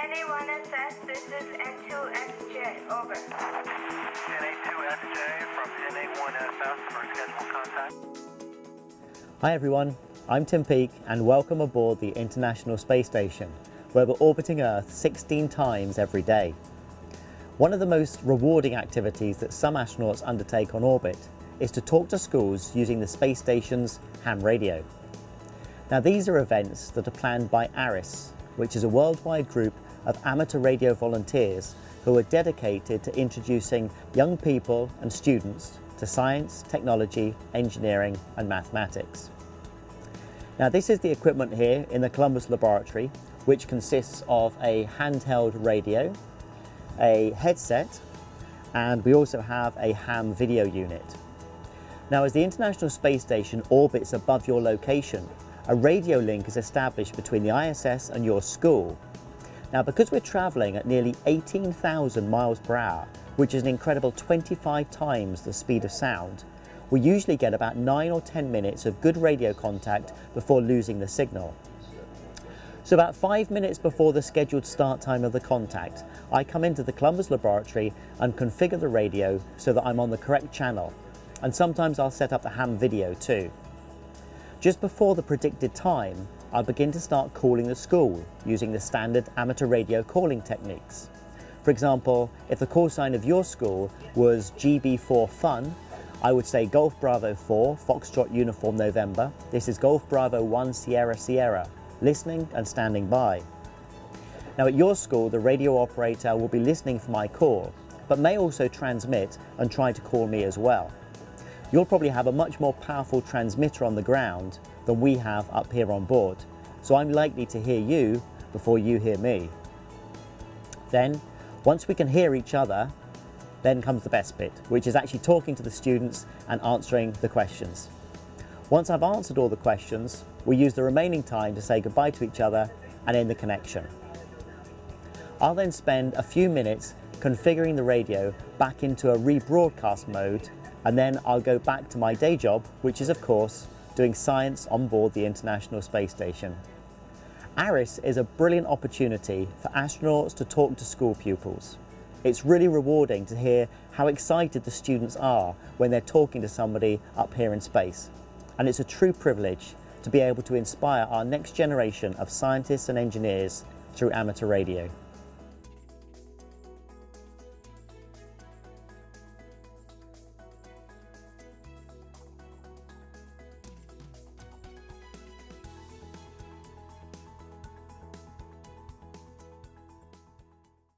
NA1SS, this is N2SJ, over. NA2SJ from NA1SS for contact. Hi everyone, I'm Tim Peake and welcome aboard the International Space Station, where we're orbiting Earth 16 times every day. One of the most rewarding activities that some astronauts undertake on orbit is to talk to schools using the space station's ham radio. Now these are events that are planned by ARISS, which is a worldwide group of amateur radio volunteers who are dedicated to introducing young people and students to science, technology, engineering and mathematics. Now this is the equipment here in the Columbus Laboratory which consists of a handheld radio, a headset and we also have a ham video unit. Now as the International Space Station orbits above your location, a radio link is established between the ISS and your school. Now because we're travelling at nearly 18,000 miles per hour, which is an incredible 25 times the speed of sound, we usually get about 9 or 10 minutes of good radio contact before losing the signal. So about five minutes before the scheduled start time of the contact, I come into the Columbus laboratory and configure the radio so that I'm on the correct channel. And sometimes I'll set up the ham video too. Just before the predicted time, I'll begin to start calling the school using the standard amateur radio calling techniques. For example, if the call sign of your school was GB4 Fun, I would say Golf Bravo 4, Foxtrot Uniform November. This is Golf Bravo 1 Sierra Sierra, listening and standing by. Now at your school, the radio operator will be listening for my call, but may also transmit and try to call me as well. You'll probably have a much more powerful transmitter on the ground than we have up here on board, so I'm likely to hear you before you hear me. Then, once we can hear each other, then comes the best bit, which is actually talking to the students and answering the questions. Once I've answered all the questions, we use the remaining time to say goodbye to each other and end the connection. I'll then spend a few minutes configuring the radio back into a rebroadcast mode and then I'll go back to my day job, which is of course doing science on board the International Space Station. ARISS is a brilliant opportunity for astronauts to talk to school pupils. It's really rewarding to hear how excited the students are when they're talking to somebody up here in space. And it's a true privilege to be able to inspire our next generation of scientists and engineers through amateur radio.